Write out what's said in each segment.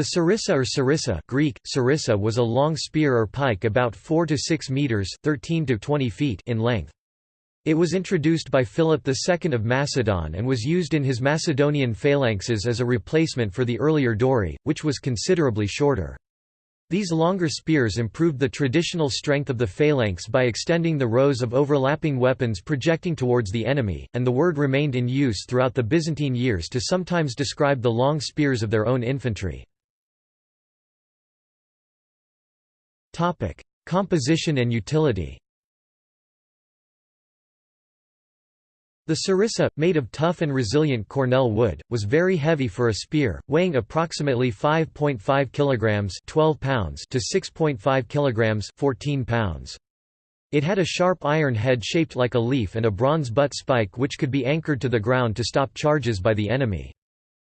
The sarissa or sarissa Greek, sarissa was a long spear or pike about 4 to 6 meters 13 to 20 feet in length. It was introduced by Philip II of Macedon and was used in his Macedonian phalanxes as a replacement for the earlier dory, which was considerably shorter. These longer spears improved the traditional strength of the phalanx by extending the rows of overlapping weapons projecting towards the enemy, and the word remained in use throughout the Byzantine years to sometimes describe the long spears of their own infantry. Composition and utility The sarissa, made of tough and resilient cornel wood, was very heavy for a spear, weighing approximately 5.5 kilograms (12 pounds) to 6.5 kilograms (14 pounds). It had a sharp iron head shaped like a leaf and a bronze butt spike which could be anchored to the ground to stop charges by the enemy.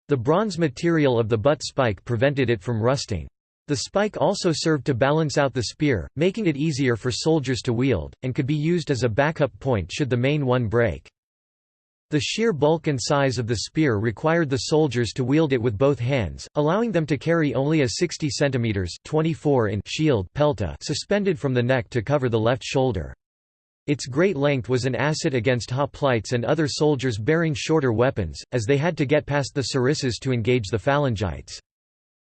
The bronze material of the butt spike prevented it from rusting. The spike also served to balance out the spear, making it easier for soldiers to wield, and could be used as a backup point should the main one break. The sheer bulk and size of the spear required the soldiers to wield it with both hands, allowing them to carry only a 60 cm 24 in shield pelta suspended from the neck to cover the left shoulder. Its great length was an asset against hoplites and other soldiers bearing shorter weapons, as they had to get past the sarissas to engage the phalangites.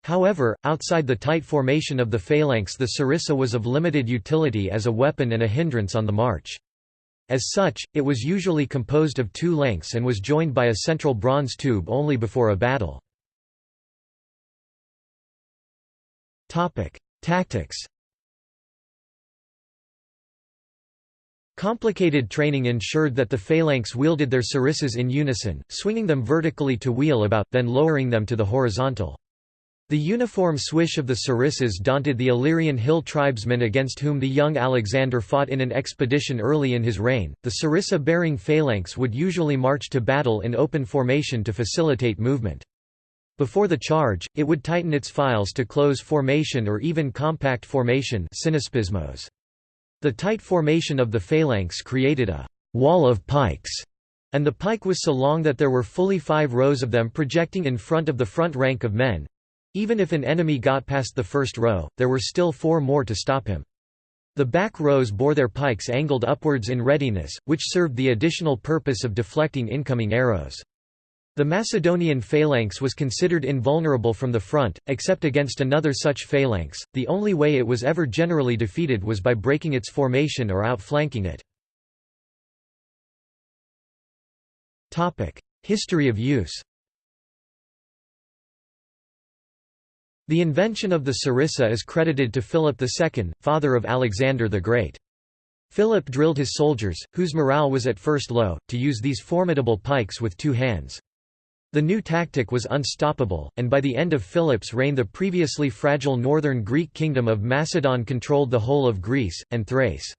However, outside the tight formation of the phalanx the sarissa was of limited utility as a weapon and a hindrance on the march. As such, it was usually composed of two lengths and was joined by a central bronze tube only before a battle. Tactics Complicated training ensured that the phalanx wielded their sarissas in unison, swinging them vertically to wheel about, then lowering them to the horizontal. The uniform swish of the sarissas daunted the Illyrian hill tribesmen against whom the young Alexander fought in an expedition early in his reign. The sarissa bearing phalanx would usually march to battle in open formation to facilitate movement. Before the charge, it would tighten its files to close formation or even compact formation synaspismos. The tight formation of the phalanx created a wall of pikes, and the pike was so long that there were fully five rows of them projecting in front of the front rank of men, even if an enemy got past the first row, there were still four more to stop him. The back rows bore their pikes angled upwards in readiness, which served the additional purpose of deflecting incoming arrows. The Macedonian phalanx was considered invulnerable from the front, except against another such phalanx. The only way it was ever generally defeated was by breaking its formation or outflanking it. History of use The invention of the sarissa is credited to Philip II, father of Alexander the Great. Philip drilled his soldiers, whose morale was at first low, to use these formidable pikes with two hands. The new tactic was unstoppable, and by the end of Philip's reign the previously fragile northern Greek kingdom of Macedon controlled the whole of Greece, and Thrace.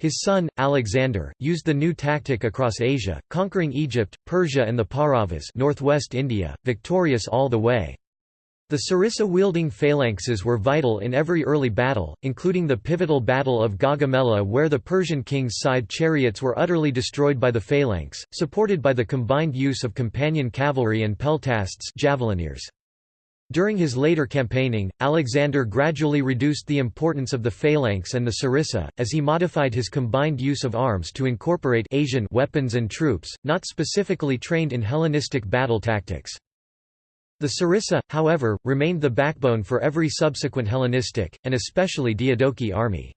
His son, Alexander, used the new tactic across Asia, conquering Egypt, Persia and the Pauravas northwest India, victorious all the way. The sarissa-wielding phalanxes were vital in every early battle, including the pivotal Battle of Gaugamela where the Persian king's scythed chariots were utterly destroyed by the phalanx, supported by the combined use of companion cavalry and peltasts javelineers. During his later campaigning, Alexander gradually reduced the importance of the phalanx and the sarissa, as he modified his combined use of arms to incorporate Asian weapons and troops, not specifically trained in Hellenistic battle tactics. The sarissa, however, remained the backbone for every subsequent Hellenistic, and especially Diadochi army.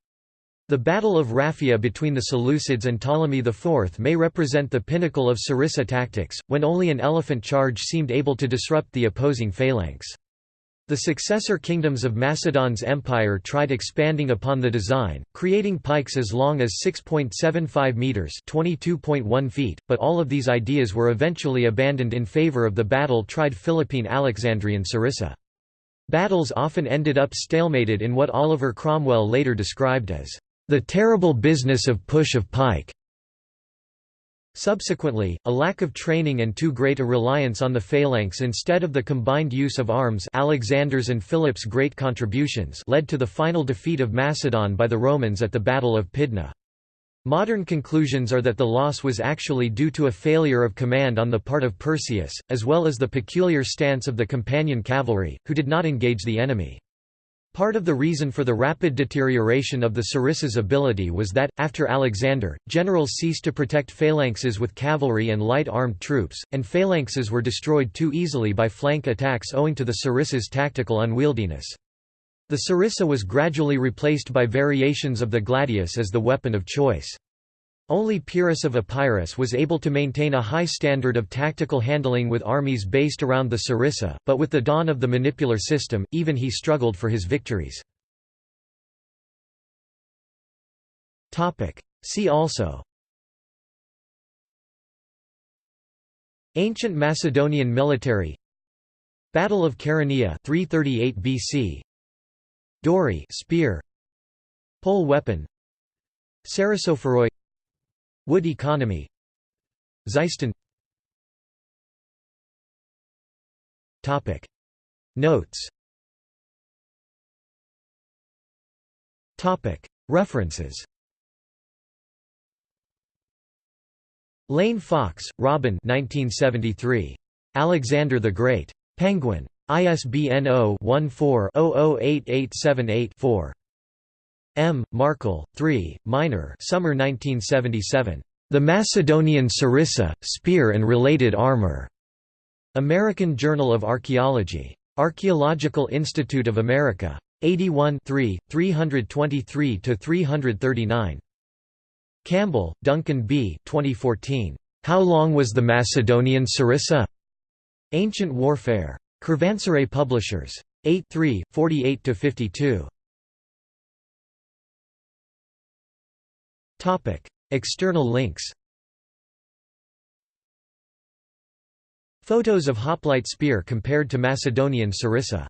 The Battle of Raphia between the Seleucids and Ptolemy IV may represent the pinnacle of sarissa tactics, when only an elephant charge seemed able to disrupt the opposing phalanx. The successor kingdoms of Macedon's empire tried expanding upon the design, creating pikes as long as 6.75 meters (22.1 feet), but all of these ideas were eventually abandoned in favor of the battle-tried Philippine Alexandrian sarissa. Battles often ended up stalemated in what Oliver Cromwell later described as the terrible business of push of pike. Subsequently, a lack of training and too great a reliance on the phalanx instead of the combined use of arms Alexander's and Philip's great contributions led to the final defeat of Macedon by the Romans at the Battle of Pydna. Modern conclusions are that the loss was actually due to a failure of command on the part of Perseus, as well as the peculiar stance of the companion cavalry, who did not engage the enemy. Part of the reason for the rapid deterioration of the Sarissa's ability was that, after Alexander, generals ceased to protect phalanxes with cavalry and light armed troops, and phalanxes were destroyed too easily by flank attacks owing to the Sarissa's tactical unwieldiness. The sarissa was gradually replaced by variations of the gladius as the weapon of choice. Only Pyrrhus of Epirus was able to maintain a high standard of tactical handling with armies based around the sarissa, but with the dawn of the manipular system, even he struggled for his victories. See also Ancient Macedonian military Battle of Chaeronea 338 BC Dory spear Pole weapon Sarissophoroi Wood economy Xyston Topic Notes Topic References Lane Fox, Robin 1973. Alexander the Great. Penguin. ISBN 0-14-008878-4. M. Markle, 3, Minor Summer 1977. The Macedonian Sarissa, Spear and Related Armor. American Journal of Archaeology. Archaeological Institute of America. 81 323–339. Campbell, Duncan B. 2014. How long was the Macedonian Sarissa? Ancient Warfare. Karwansaray Publishers. 8 3, 48–52. External links Photos of hoplite spear compared to Macedonian sarissa